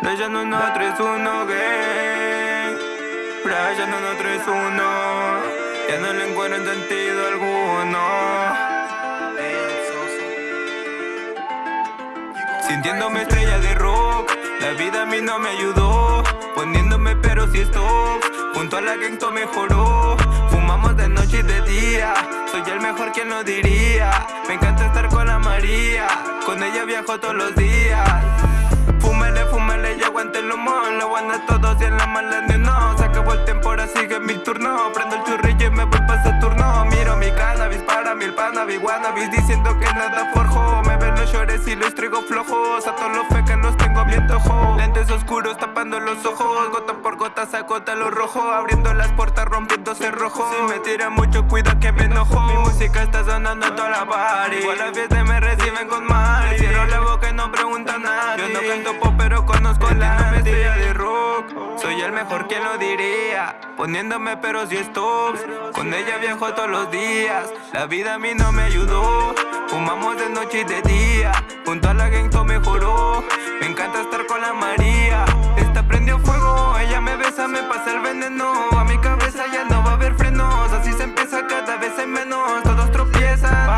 Brian 131 gang Brian 131 Ya no le encuentro sentido alguno. Sintiéndome estrella de rock La vida a mí no me ayudó. Poniéndome pero si stop Junto a la esto mejoró. Fumamos de noche y de día Soy el mejor quien lo diría. Me encanta estar con la María Con ella viajo todos los días la Se acabó el tiempo, ahora sigue mi turno. Prendo el churrillo y me voy para Saturno. Miro mi cannabis para mil panabis Wannabis diciendo que nada forjo. Me ven los llores y los traigo flojos. A todos los fecas los tengo bien tojo Lentes oscuros tapando los ojos. Gota por gota sacota lo rojo. Abriendo las puertas rompiendo cerrojo Si me tira mucho cuida que me enojo. Mi música está sonando en toda la party. Igual las fiestas me reciben con mal Cierro la boca y no pregunta a nadie. Yo no canto pop Soy el mejor quien lo diría Poniéndome pero si stops Con ella viajo todos los días La vida a mí no me ayudó Fumamos de noche y de día Junto a la gang todo mejoró Me encanta estar con la María Esta prendió fuego Ella me besa, me pasa el veneno A mi cabeza ya no va a haber frenos Así se empieza cada vez en menos Todos tropiezan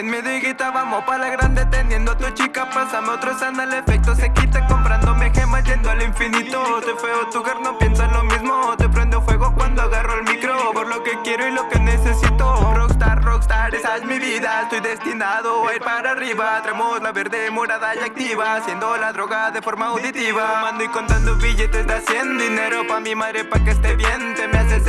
Sin miedo y guita vamos pa' la grande Teniendo a tu chica. Pásame otro sana El efecto se quita. Comprándome gemas Yendo al infinito. Te feo tu gar no piensa lo mismo. Te prendo fuego cuando agarro el micro. Por lo que quiero y lo que necesito. Rockstar, rockstar, esa es mi vida. Estoy destinado a ir para arriba. Traemos la verde, morada y activa Haciendo la droga de forma auditiva. Fumando y contando billetes de 100 Dinero. Pa' mi madre pa' que esté bien Te me haces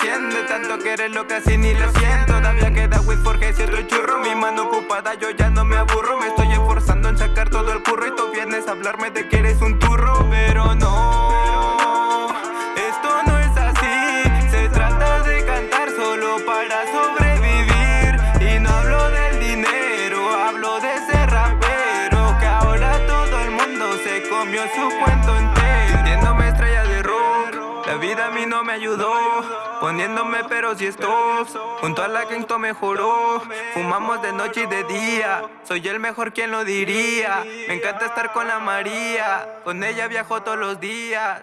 De tanto que eres lo casi ni lo siento. Todavía queda with porque cierro el churro. Mi mano ocupada, yo ya no me aburro. Me estoy esforzando en sacar todo el curro Y tú vienes a hablarme de que eres un turro. Pero no Esto no es así. Se trata de cantar solo para sobrevivir. Y no hablo del dinero Hablo de ese rapero Que ahora todo el mundo se comió su cuento Mí no me ayudó Poniéndome pero si stops Junto a la que esto mejoró. Fumamos de noche y de día Soy el mejor quien lo diría. Me encanta estar con la María Con ella viajo todos los días